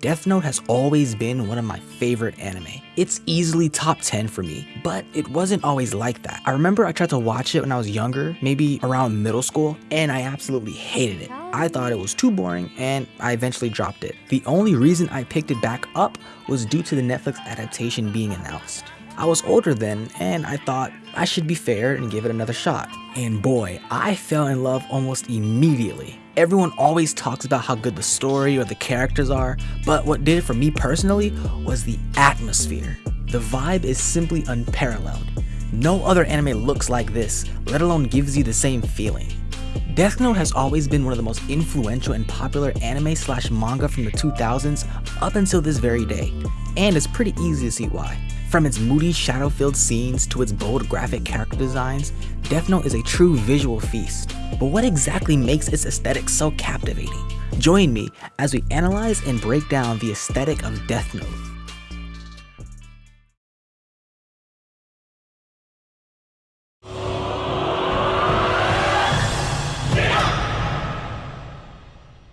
Death Note has always been one of my favorite anime. It's easily top 10 for me, but it wasn't always like that. I remember I tried to watch it when I was younger, maybe around middle school, and I absolutely hated it. I thought it was too boring and I eventually dropped it. The only reason I picked it back up was due to the Netflix adaptation being announced. I was older then, and I thought I should be fair and give it another shot. And boy, I fell in love almost immediately. Everyone always talks about how good the story or the characters are, but what did it for me personally was the atmosphere. The vibe is simply unparalleled. No other anime looks like this, let alone gives you the same feeling. Death Note has always been one of the most influential and popular anime slash manga from the 2000s up until this very day, and it's pretty easy to see why. From its moody, shadow-filled scenes to its bold graphic character designs, Death Note is a true visual feast. But what exactly makes its aesthetic so captivating? Join me as we analyze and break down the aesthetic of Death Note.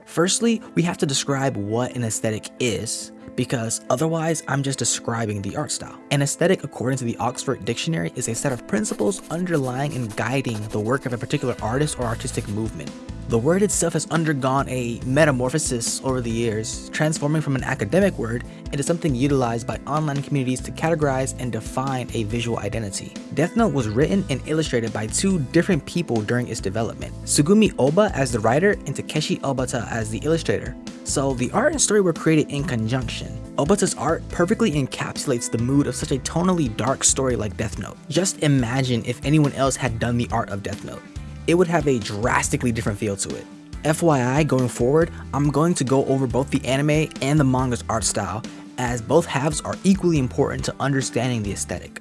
Firstly, we have to describe what an aesthetic is, because otherwise I'm just describing the art style. An aesthetic according to the Oxford Dictionary is a set of principles underlying and guiding the work of a particular artist or artistic movement. The word itself has undergone a metamorphosis over the years, transforming from an academic word into something utilized by online communities to categorize and define a visual identity. Death Note was written and illustrated by two different people during its development, Tsugumi Ohba as the writer and Takeshi Obata as the illustrator. So the art and story were created in conjunction. Obata's art perfectly encapsulates the mood of such a tonally dark story like Death Note. Just imagine if anyone else had done the art of Death Note it would have a drastically different feel to it. FYI, going forward, I'm going to go over both the anime and the manga's art style, as both halves are equally important to understanding the aesthetic.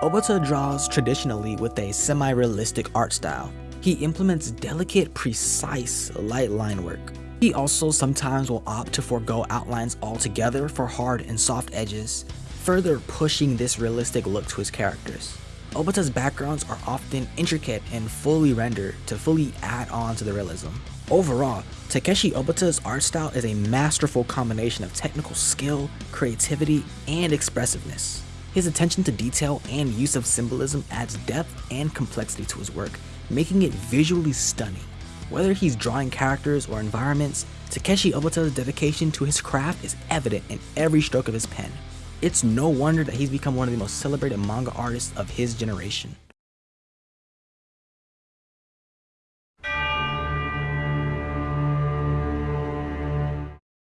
Obata draws traditionally with a semi-realistic art style. He implements delicate, precise light line work. He also sometimes will opt to forego outlines altogether for hard and soft edges, further pushing this realistic look to his characters. Obata's backgrounds are often intricate and fully rendered to fully add on to the realism. Overall, Takeshi Obata's art style is a masterful combination of technical skill, creativity, and expressiveness. His attention to detail and use of symbolism adds depth and complexity to his work, making it visually stunning. Whether he's drawing characters or environments, Takeshi Obata's dedication to his craft is evident in every stroke of his pen. It's no wonder that he's become one of the most celebrated manga artists of his generation.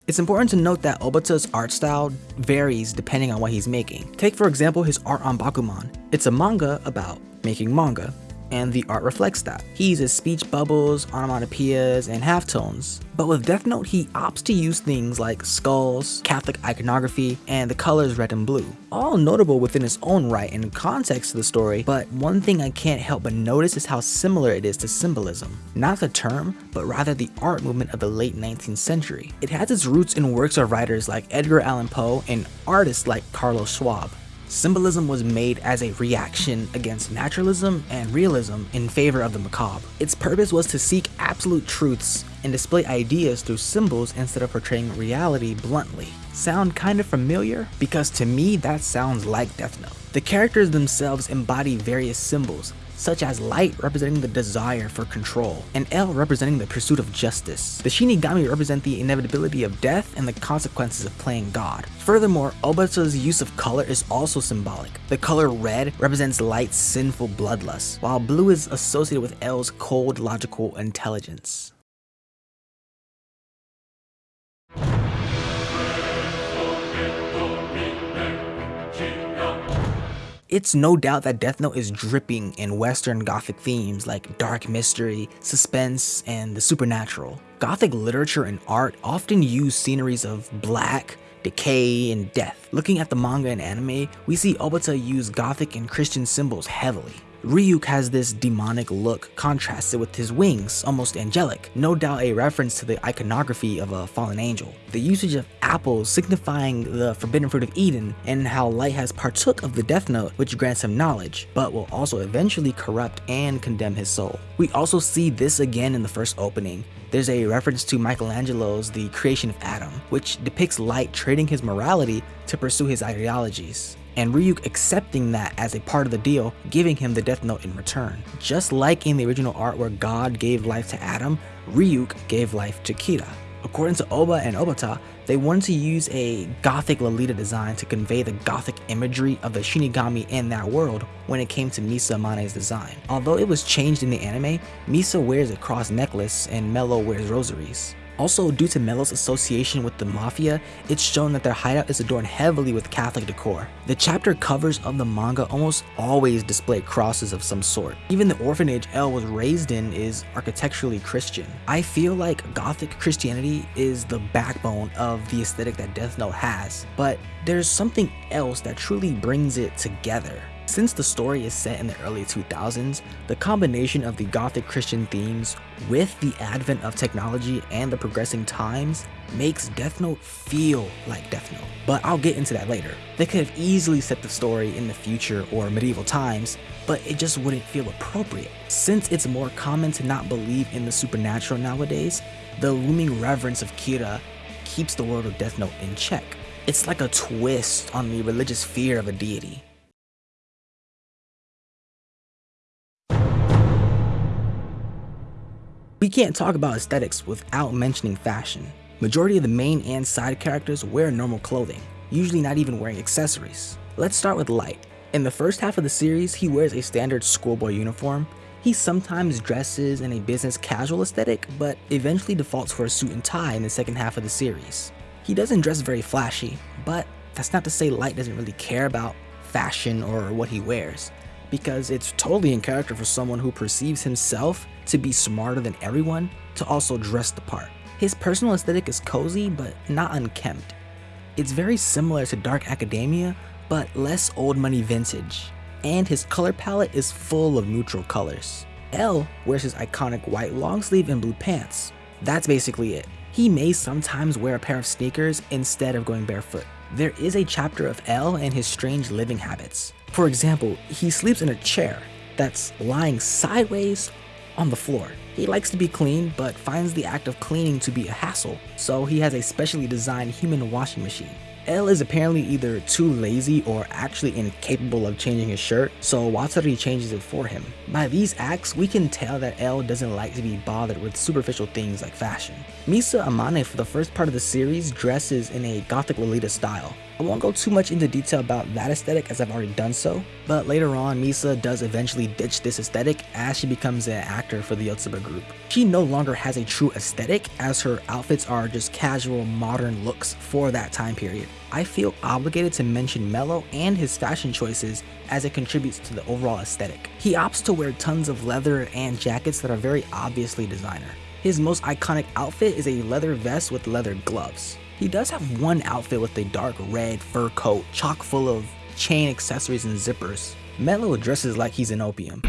It's important to note that Obata's art style varies depending on what he's making. Take for example his art on Bakuman. It's a manga about making manga, and the art reflects that. He uses speech bubbles, onomatopoeias, and halftones. But with Death Note, he opts to use things like skulls, Catholic iconography, and the colors red and blue. All notable within its own right in context to the story, but one thing I can't help but notice is how similar it is to symbolism. Not the term, but rather the art movement of the late 19th century. It has its roots in works of writers like Edgar Allan Poe and artists like Carlos Schwabe. Symbolism was made as a reaction against naturalism and realism in favor of the macabre. Its purpose was to seek absolute truths and display ideas through symbols instead of portraying reality bluntly. Sound kind of familiar? Because to me that sounds like Death Note. The characters themselves embody various symbols, such as light representing the desire for control, and L representing the pursuit of justice. The Shinigami represent the inevitability of death and the consequences of playing God. Furthermore, Obata's use of color is also symbolic. The color red represents light's sinful bloodlust, while blue is associated with L's cold logical intelligence. It's no doubt that Death Note is dripping in Western Gothic themes like dark mystery, suspense, and the supernatural. Gothic literature and art often use sceneries of black, decay, and death. Looking at the manga and anime, we see Obata use Gothic and Christian symbols heavily. Ryuk has this demonic look contrasted with his wings, almost angelic, no doubt a reference to the iconography of a fallen angel. The usage of apples signifying the forbidden fruit of Eden and how Light has partook of the Death Note which grants him knowledge, but will also eventually corrupt and condemn his soul. We also see this again in the first opening, there's a reference to Michelangelo's The Creation of Adam, which depicts Light trading his morality to pursue his ideologies and Ryuk accepting that as a part of the deal, giving him the Death Note in return. Just like in the original art where God gave life to Adam, Ryuk gave life to Kira. According to Ohba and Obata, they wanted to use a gothic Lolita design to convey the gothic imagery of the Shinigami in that world when it came to Misa Amane's design. Although it was changed in the anime, Misa wears a cross necklace and Mello wears rosaries. Also, due to Mello's association with the Mafia, it's shown that their hideout is adorned heavily with Catholic decor. The chapter covers of the manga almost always display crosses of some sort. Even the orphanage L was raised in is architecturally Christian. I feel like Gothic Christianity is the backbone of the aesthetic that Death Note has, but there's something else that truly brings it together. Since the story is set in the early 2000s, the combination of the gothic Christian themes with the advent of technology and the progressing times makes Death Note feel like Death Note, but I'll get into that later. They could have easily set the story in the future or medieval times, but it just wouldn't feel appropriate. Since it's more common to not believe in the supernatural nowadays, the looming reverence of Kira keeps the world of Death Note in check. It's like a twist on the religious fear of a deity. We can't talk about aesthetics without mentioning fashion. Majority of the main and side characters wear normal clothing, usually not even wearing accessories. Let's start with Light. In the first half of the series, he wears a standard schoolboy uniform. He sometimes dresses in a business casual aesthetic, but eventually defaults for a suit and tie in the second half of the series. He doesn't dress very flashy, but that's not to say Light doesn't really care about fashion or what he wears because it's totally in character for someone who perceives himself to be smarter than everyone to also dress the part. His personal aesthetic is cozy but not unkempt. It's very similar to Dark Academia but less old money vintage. And his color palette is full of neutral colors. L wears his iconic white long sleeve and blue pants. That's basically it. He may sometimes wear a pair of sneakers instead of going barefoot. There is a chapter of L and his strange living habits. For example, he sleeps in a chair that's lying sideways on the floor. He likes to be clean, but finds the act of cleaning to be a hassle, so he has a specially designed human washing machine. L is apparently either too lazy or actually incapable of changing his shirt, so Watari changes it for him. By these acts, we can tell that L doesn't like to be bothered with superficial things like fashion. Misa Amane for the first part of the series dresses in a gothic Lolita style, I won't go too much into detail about that aesthetic as I've already done so, but later on Misa does eventually ditch this aesthetic as she becomes an actor for the Yotsuba group. She no longer has a true aesthetic as her outfits are just casual modern looks for that time period. I feel obligated to mention Mello and his fashion choices as it contributes to the overall aesthetic. He opts to wear tons of leather and jackets that are very obviously designer. His most iconic outfit is a leather vest with leather gloves. He does have one outfit with a dark red fur coat chock full of chain accessories and zippers. Mello dresses like he's in opium.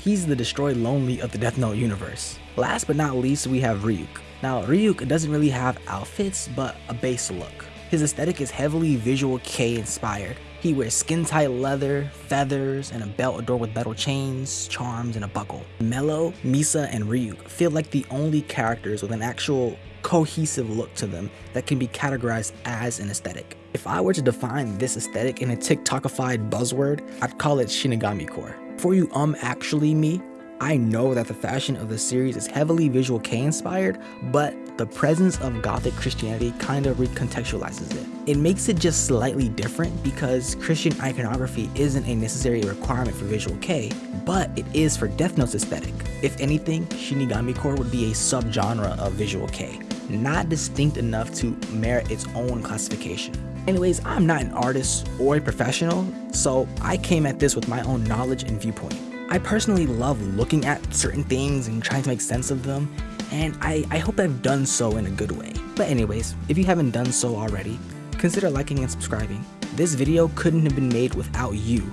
He's the Destroy Lonely of the Death Note universe. Last but not least, we have Ryuk. Now, Ryuk doesn't really have outfits, but a base look. His aesthetic is heavily visual Kei inspired. He wears skin tight leather, feathers, and a belt adorned with metal chains, charms, and a buckle. Mello, Misa, and Ryuk feel like the only characters with an actual cohesive look to them that can be categorized as an aesthetic. If I were to define this aesthetic in a TikTokified buzzword, I'd call it Shinigami core. For you um actually me, I know that the fashion of the series is heavily visual Kei inspired, but the presence of gothic Christianity kind of recontextualizes it. It makes it just slightly different because Christian iconography isn't a necessary requirement for visual Kei, but it is for Death Note's aesthetic. If anything, Shinigami core would be a subgenre of visual Kei not distinct enough to merit its own classification. Anyways, I'm not an artist or a professional, so I came at this with my own knowledge and viewpoint. I personally love looking at certain things and trying to make sense of them, and I, I hope I've done so in a good way. But anyways, if you haven't done so already, consider liking and subscribing. This video couldn't have been made without you.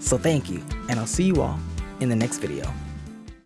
So thank you, and I'll see you all in the next video.